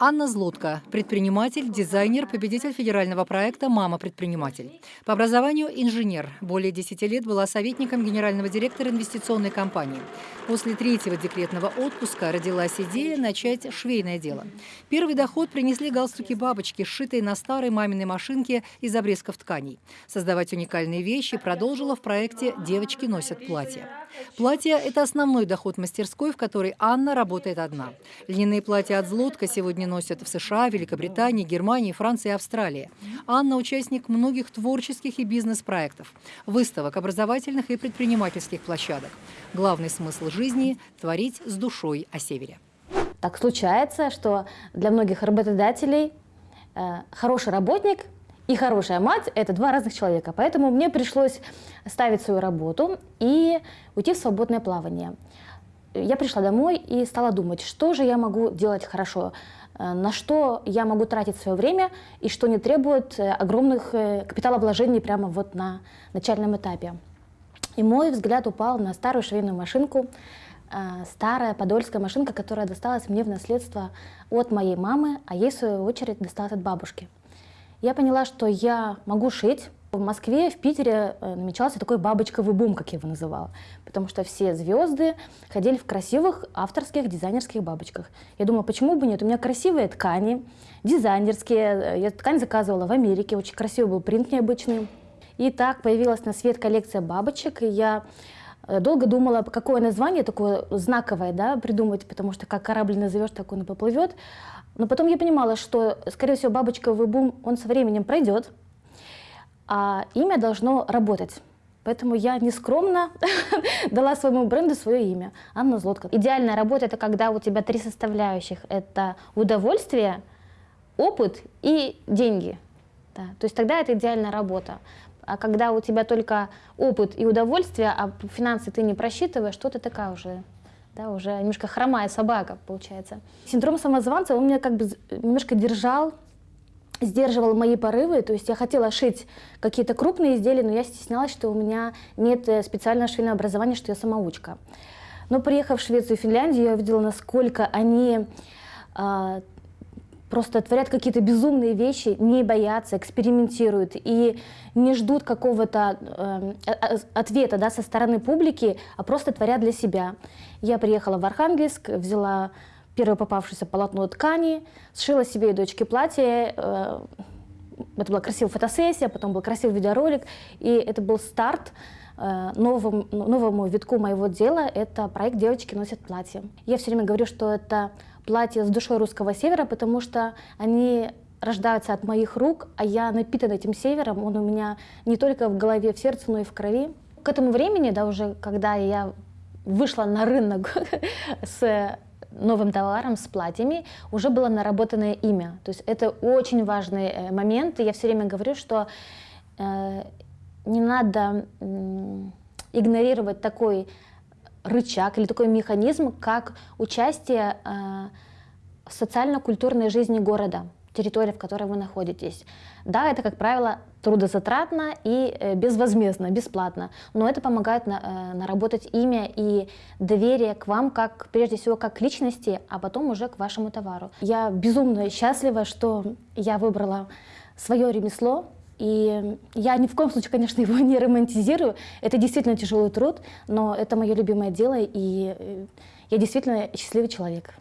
Анна Злотко – предприниматель, дизайнер, победитель федерального проекта «Мама-предприниматель». По образованию – инженер. Более 10 лет была советником генерального директора инвестиционной компании. После третьего декретного отпуска родилась идея начать швейное дело. Первый доход принесли галстуки-бабочки, сшитые на старой маминой машинке из обрезков тканей. Создавать уникальные вещи продолжила в проекте «Девочки носят платья». Платья – это основной доход мастерской, в которой Анна работает одна. Льняные платья от Злотко сегодня носят в США, Великобритании, Германии, Франции и Австралии. Анна – участник многих творческих и бизнес-проектов, выставок, образовательных и предпринимательских площадок. Главный смысл жизни – творить с душой о севере. Так случается, что для многих работодателей э, хороший работник и хорошая мать – это два разных человека. Поэтому мне пришлось ставить свою работу и уйти в свободное плавание. Я пришла домой и стала думать, что же я могу делать хорошо, э, на что я могу тратить свое время и что не требует э, огромных э, капиталовложений прямо вот на начальном этапе. И мой взгляд упал на старую швейную машинку, старая подольская машинка, которая досталась мне в наследство от моей мамы, а ей, в свою очередь, досталась от бабушки я поняла, что я могу шить. В Москве, в Питере э, намечался такой бабочковый бум, как я его называла, потому что все звезды ходили в красивых авторских дизайнерских бабочках. Я думала, почему бы нет? У меня красивые ткани, дизайнерские. Я ткань заказывала в Америке, очень красивый был принт необычный. И так появилась на свет коллекция бабочек, и я э, долго думала, какое название такое знаковое да, придумать, потому что как корабль назовешь, так он и поплывет. Но потом я понимала, что, скорее всего, бабочковый бум, он со временем пройдет, а имя должно работать. Поэтому я нескромно дала своему бренду свое имя – Анна Злотка. Идеальная работа – это когда у тебя три составляющих. Это удовольствие, опыт и деньги. Да. То есть тогда это идеальная работа. А когда у тебя только опыт и удовольствие, а финансы ты не просчитываешь, что ты такая уже да, уже немножко хромая собака, получается. Синдром самозванца, он меня как бы немножко держал, сдерживал мои порывы, то есть я хотела шить какие-то крупные изделия, но я стеснялась, что у меня нет э, специального швейного образования, что я самоучка. Но приехав в Швецию и Финляндию, я увидела, насколько они а, просто творят какие-то безумные вещи, не боятся, экспериментируют и не ждут какого-то э, ответа да, со стороны публики, а просто творят для себя. Я приехала в Архангельск, взяла первое попавшееся полотно ткани, сшила себе и дочке платье. Э, это была красивая фотосессия, потом был красивый видеоролик, и это был старт э, новому, новому витку моего дела. Это проект «Девочки носят платье». Я все время говорю, что это платье с душой русского севера, потому что они рождаются от моих рук, а я напитан этим севером, он у меня не только в голове, в сердце, но и в крови. К этому времени, да, уже когда я вышла на рынок с новым товаром, с платьями, уже было наработанное имя. То есть это очень важный э, момент, и я все время говорю, что э, не надо игнорировать такой рычаг или такой механизм, как участие э, в социально-культурной жизни города, территории, в которой вы находитесь. Да, это, как правило, трудозатратно и э, безвозмездно, бесплатно, но это помогает на, э, наработать имя и доверие к вам, как прежде всего как к личности, а потом уже к вашему товару. Я безумно счастлива, что я выбрала свое ремесло, и я ни в коем случае, конечно, его не романтизирую. Это действительно тяжелый труд, но это мое любимое дело, и э, я действительно счастливый человек.